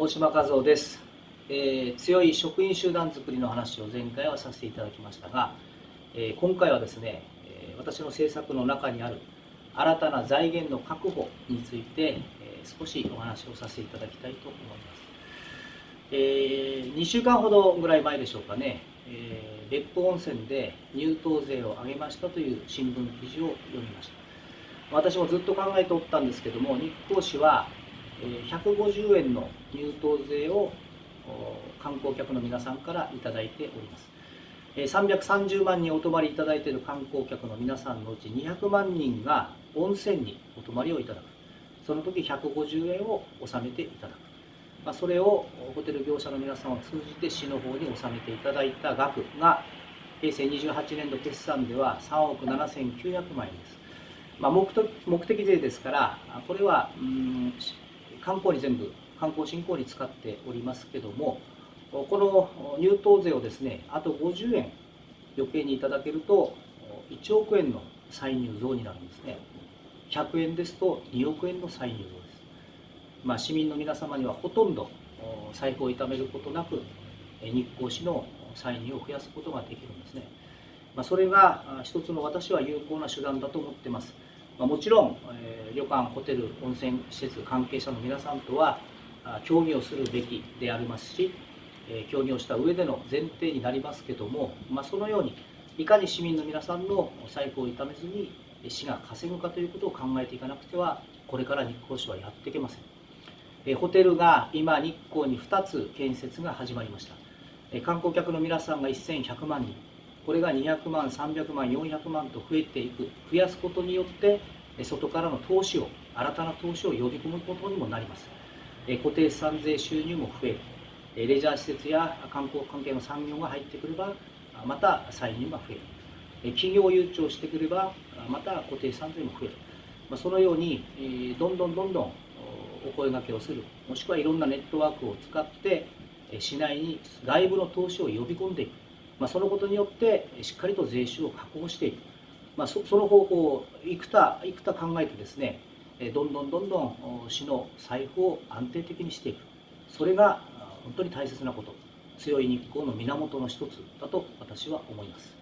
大島和夫です、えー、強い職員集団づくりの話を前回はさせていただきましたが、えー、今回はですね、え私の政策の中にある新たな財源の確保について、え少しお話をさせていただきたいと思います、えー、2週間ほどぐらい前でしょうかね、え別府温泉で入湯税を上げましたという新聞記事を読みました。私もずっと考えておったんですけども日光市は150円の入湯税を観光客の皆さんから頂いております。330万人お泊まりいただいている観光客の皆さんのうち200万人が温泉にお泊まりをいただく。その時150円を納めていただく、まあ、それをホテル業者の皆さんを通じて市の方に納めていただいた額が平成28年度決算では3億7900万円です、まあ、目的税ですからこれはうん観光に全部観光振興に使っておりますけどもこの入湯税をですねあと50円余計にいただけると1億円の歳入増になるんですね。100円ですと2億円の歳入増です、まあ、市民の皆様にはほとんど財布を痛めることなく日光市の歳入を増やすことができるんですね、まあ、それが一つの私は有効な手段だと思ってます。まあ、もちろん、えー、旅館ホテル温泉施設関係者の皆さんとは協議をするべきでありますし、えー、協議をした上での前提になりますけども、まあ、そのようにいかに市民の皆さんの財布を痛めずに市が稼ぐかということを考えていかなくてはこれから日光市はやっていけません、えー、ホテルが今日光に2つ建設が始まりました、えー、観光客の皆さんが1100万人。これが200万300万400万と増えていく増やすことによって外からの投資を新たな投資を呼び込むことにもなります。固定資産税収入も増える。レジャー施設や観光関係の産業が入ってくればまた歳入が増える。企業誘致をしてくればまた固定資産税も増える。そのようにどんどんどんどんお声がけをする。もしくはいろんなネットワークを使って市内に外部の投資を呼び込んでいく。まあ、そのことによってしっかりと税収を確保していく、まあ、その方法をいくたいくた考えてですねどんどんどんどん市の財布を安定的にしていく。それが本当に大切なこと。強い日光の源の一つだと私は思います。